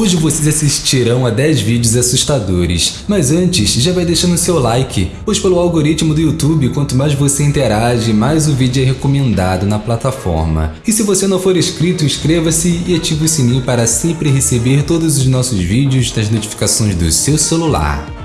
Hoje vocês assistirão a 10 vídeos assustadores, mas antes já vai deixando seu like, pois pelo algoritmo do YouTube, quanto mais você interage, mais o vídeo é recomendado na plataforma. E se você não for inscrito, inscreva-se e ative o sininho para sempre receber todos os nossos vídeos das notificações do seu celular.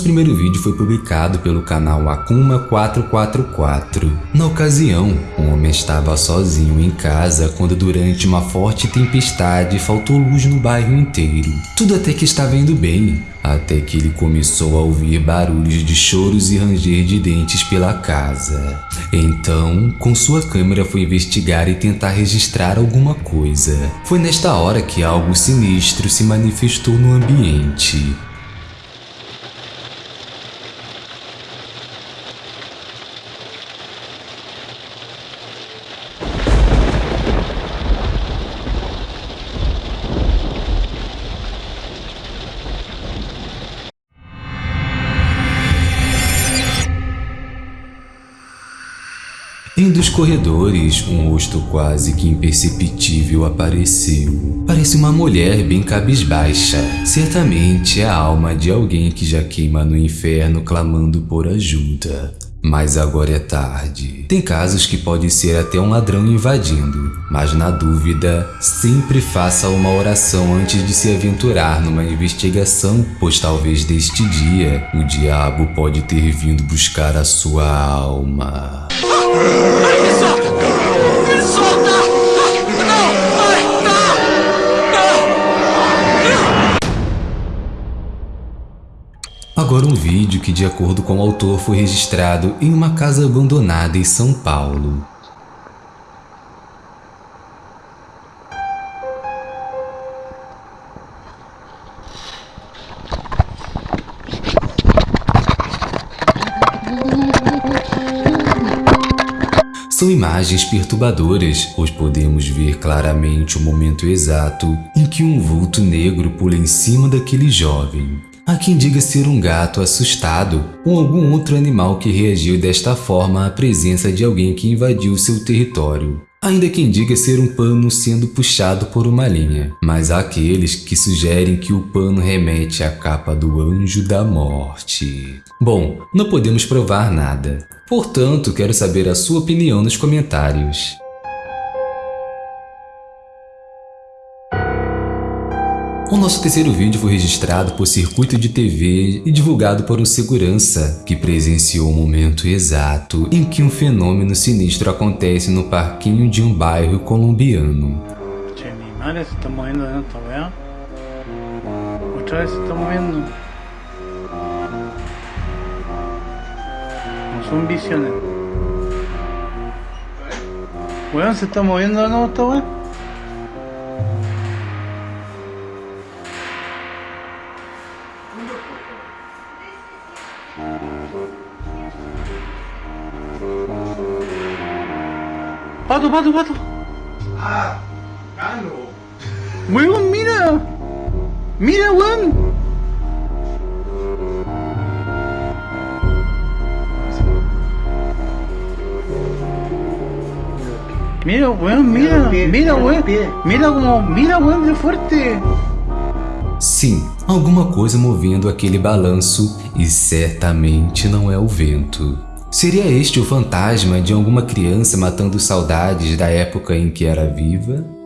Nosso primeiro vídeo foi publicado pelo canal Akuma 444. Na ocasião, um homem estava sozinho em casa quando durante uma forte tempestade faltou luz no bairro inteiro. Tudo até que estava indo bem, até que ele começou a ouvir barulhos de choros e ranger de dentes pela casa. Então, com sua câmera foi investigar e tentar registrar alguma coisa. Foi nesta hora que algo sinistro se manifestou no ambiente. Um dos corredores, um rosto quase que imperceptível apareceu. Parece uma mulher bem cabisbaixa. Certamente é a alma de alguém que já queima no inferno clamando por ajuda. Mas agora é tarde. Tem casos que pode ser até um ladrão invadindo, mas na dúvida, sempre faça uma oração antes de se aventurar numa investigação, pois talvez deste dia o diabo pode ter vindo buscar a sua alma. Solta! Solta! Não! Ai, Agora um vídeo que de acordo com o autor foi registrado em uma casa abandonada em São Paulo. Imagens perturbadoras, pois podemos ver claramente o momento exato em que um vulto negro pula em cima daquele jovem. Há quem diga ser um gato assustado ou algum outro animal que reagiu desta forma à presença de alguém que invadiu seu território. Ainda quem diga ser um pano sendo puxado por uma linha, mas há aqueles que sugerem que o pano remete à capa do Anjo da Morte. Bom, não podemos provar nada, portanto quero saber a sua opinião nos comentários. O nosso terceiro vídeo foi registrado por circuito de TV e divulgado por um segurança que presenciou o momento exato em que um fenômeno sinistro acontece no parquinho de um bairro colombiano. Che, mi madre se está moviendo visiones. Weón, se está moviendo de nuevo esta weá. Pato, pato, pato. Ah, Cano. Weón, mira. Mira, weón. Mira, weón, mira, mira, weón. Mira como, mira, weón, de fuerte. Sim, alguma coisa movendo aquele balanço e certamente não é o vento. Seria este o fantasma de alguma criança matando saudades da época em que era viva?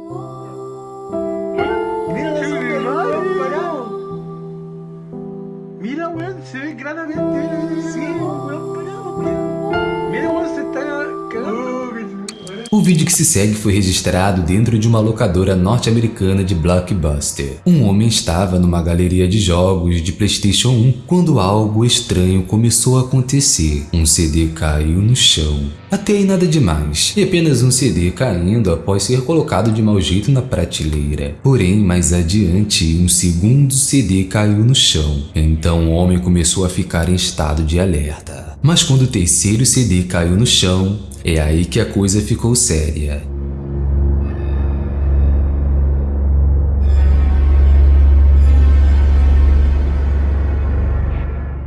Vídeo que se segue foi registrado dentro de uma locadora norte-americana de blockbuster. Um homem estava numa galeria de jogos de Playstation 1 quando algo estranho começou a acontecer. Um CD caiu no chão. Até aí nada demais, e apenas um CD caindo após ser colocado de mau jeito na prateleira. Porém, mais adiante, um segundo CD caiu no chão. Então o homem começou a ficar em estado de alerta. Mas quando o terceiro CD caiu no chão, é aí que a coisa ficou séria.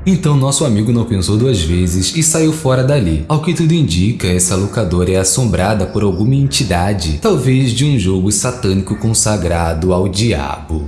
Então nosso amigo não pensou duas vezes e saiu fora dali. Ao que tudo indica, essa locadora é assombrada por alguma entidade, talvez de um jogo satânico consagrado ao diabo.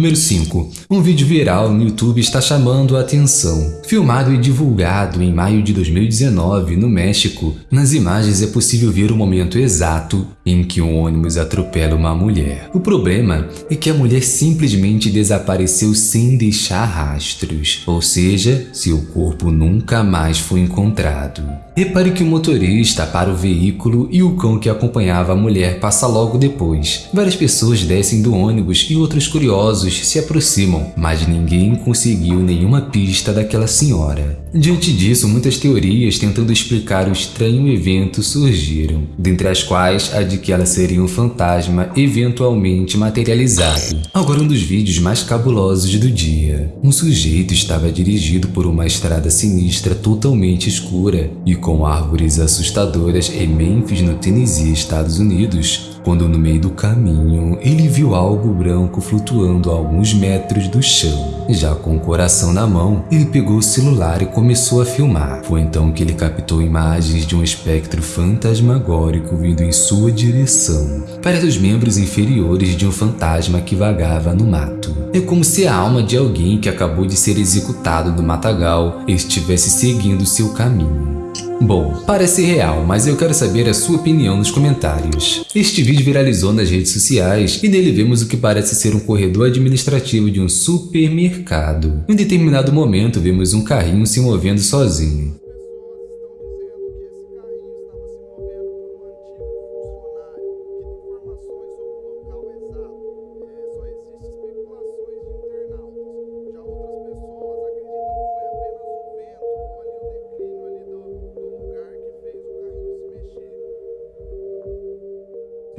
Número 5. Um vídeo viral no YouTube está chamando a atenção. Filmado e divulgado em maio de 2019 no México, nas imagens é possível ver o momento exato em que um ônibus atropela uma mulher. O problema é que a mulher simplesmente desapareceu sem deixar rastros, ou seja, seu corpo nunca mais foi encontrado. Repare que o motorista para o veículo e o cão que acompanhava a mulher passa logo depois. Várias pessoas descem do ônibus e outros curiosos se aproximam, mas ninguém conseguiu nenhuma pista daquela senhora. Diante disso, muitas teorias tentando explicar o estranho evento surgiram, dentre as quais a de que ela seria um fantasma eventualmente materializado. Agora um dos vídeos mais cabulosos do dia. Um sujeito estava dirigido por uma estrada sinistra totalmente escura e com árvores assustadoras em Memphis, no Tennessee, Estados Unidos, quando no meio do caminho ele viu algo branco flutuando a alguns metros do chão. Já com o coração na mão, ele pegou o celular e começou a filmar. Foi então que ele captou imagens de um espectro fantasmagórico vindo em sua direção. Parece os membros inferiores de um fantasma que vagava no mato. É como se a alma de alguém que acabou de ser executado no matagal estivesse seguindo seu caminho. Bom, parece real, mas eu quero saber a sua opinião nos comentários. Este vídeo viralizou nas redes sociais e nele vemos o que parece ser um corredor administrativo de um supermercado. Em determinado momento vemos um carrinho se movendo sozinho.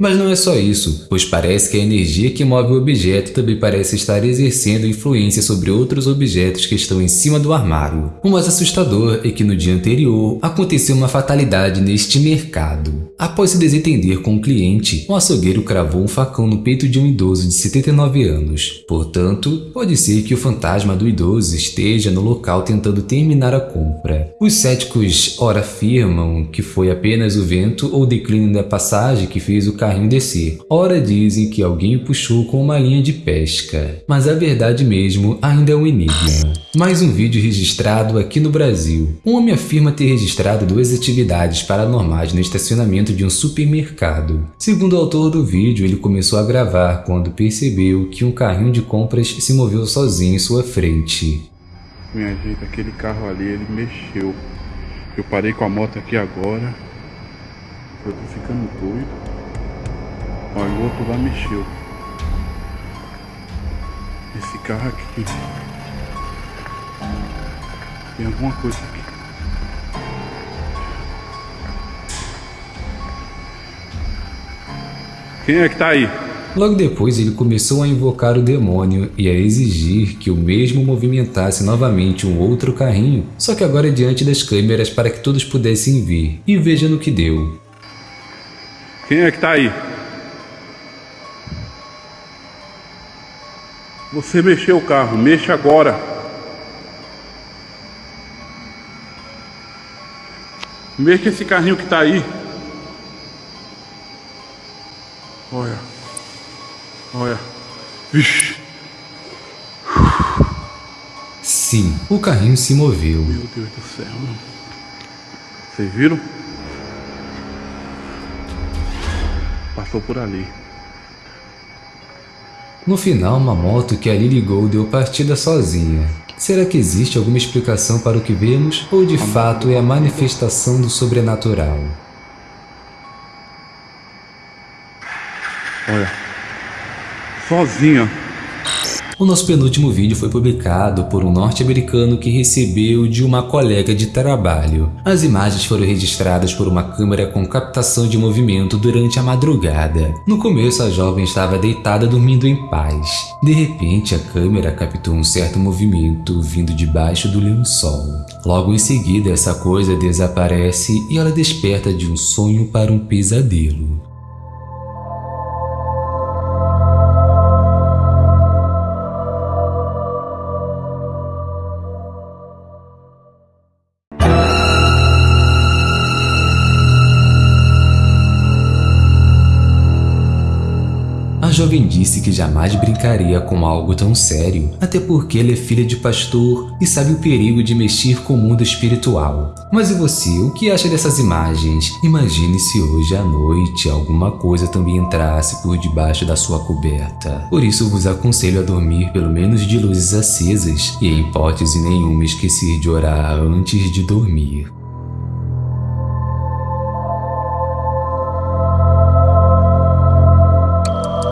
Mas não é só isso, pois parece que a energia que move o objeto também parece estar exercendo influência sobre outros objetos que estão em cima do armário. O mais assustador é que no dia anterior aconteceu uma fatalidade neste mercado. Após se desentender com o cliente, o açougueiro cravou um facão no peito de um idoso de 79 anos. Portanto, pode ser que o fantasma do idoso esteja no local tentando terminar a compra. Os céticos ora afirmam que foi apenas o vento ou declínio da passagem que fez o carro descer. Ora dizem que alguém o puxou com uma linha de pesca, mas a verdade mesmo ainda é um enigma. Mais um vídeo registrado aqui no Brasil. Um homem afirma ter registrado duas atividades paranormais no estacionamento de um supermercado. Segundo o autor do vídeo, ele começou a gravar quando percebeu que um carrinho de compras se moveu sozinho em sua frente. Minha gente, aquele carro ali, ele mexeu. Eu parei com a moto aqui agora. Eu tô ficando doido. Olha, o outro lá mexeu. Esse carro aqui. Tem alguma coisa aqui. Quem é que tá aí? Logo depois, ele começou a invocar o demônio e a exigir que o mesmo movimentasse novamente um outro carrinho, só que agora diante das câmeras para que todos pudessem ver. E veja no que deu. Quem é que tá aí? Você mexeu o carro, mexa agora. Mexa esse carrinho que está aí. Olha. Olha. Vixe. Sim, o carrinho se moveu. Meu Deus do céu. Vocês viram? Passou por ali. No final, uma moto que ali ligou deu partida sozinha. Será que existe alguma explicação para o que vemos ou de fato é a manifestação do sobrenatural? Olha, sozinha. O nosso penúltimo vídeo foi publicado por um norte-americano que recebeu de uma colega de trabalho. As imagens foram registradas por uma câmera com captação de movimento durante a madrugada. No começo, a jovem estava deitada dormindo em paz. De repente, a câmera captou um certo movimento vindo debaixo do lençol. Logo em seguida, essa coisa desaparece e ela desperta de um sonho para um pesadelo. Jovem disse que jamais brincaria com algo tão sério, até porque ela é filha de pastor e sabe o perigo de mexer com o mundo espiritual. Mas e você, o que acha dessas imagens? Imagine se hoje à noite alguma coisa também entrasse por debaixo da sua coberta. Por isso vos aconselho a dormir pelo menos de luzes acesas e em hipótese nenhuma esquecer de orar antes de dormir.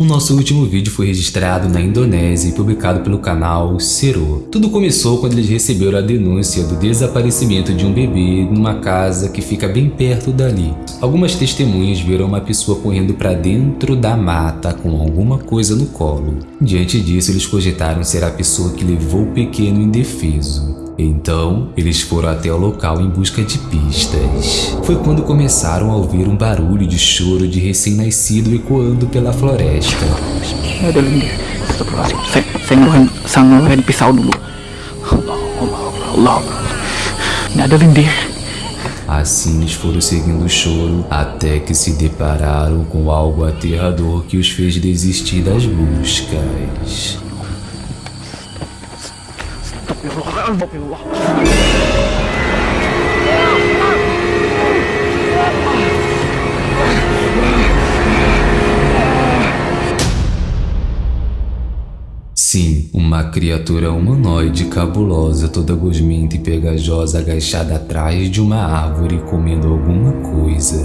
O nosso último vídeo foi registrado na Indonésia e publicado pelo canal Cero. Tudo começou quando eles receberam a denúncia do desaparecimento de um bebê numa casa que fica bem perto dali. Algumas testemunhas viram uma pessoa correndo para dentro da mata com alguma coisa no colo. Diante disso, eles cogitaram ser a pessoa que levou o pequeno indefeso. Então, eles foram até o local em busca de pistas. Foi quando começaram a ouvir um barulho de choro de recém-nascido ecoando pela floresta. Assim eles foram seguindo o choro até que se depararam com algo aterrador que os fez desistir das buscas. Sim, uma criatura humanoide cabulosa, toda gosmenta e pegajosa agachada atrás de uma árvore comendo alguma coisa.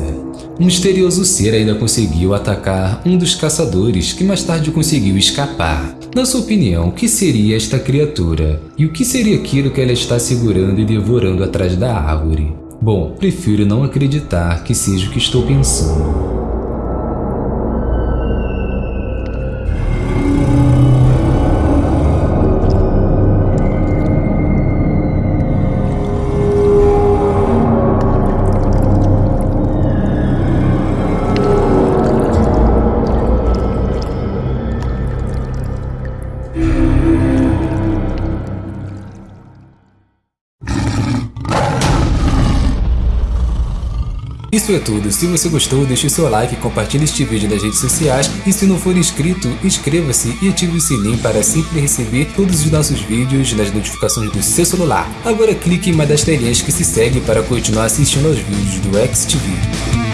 Um misterioso ser ainda conseguiu atacar um dos caçadores que mais tarde conseguiu escapar. Na sua opinião, o que seria esta criatura? E o que seria aquilo que ela está segurando e devorando atrás da árvore? Bom, prefiro não acreditar que seja o que estou pensando. Isso é tudo, se você gostou deixe seu like, compartilhe este vídeo nas redes sociais e se não for inscrito, inscreva-se e ative o sininho para sempre receber todos os nossos vídeos nas notificações do seu celular. Agora clique em uma das telinhas que se segue para continuar assistindo aos vídeos do XTV.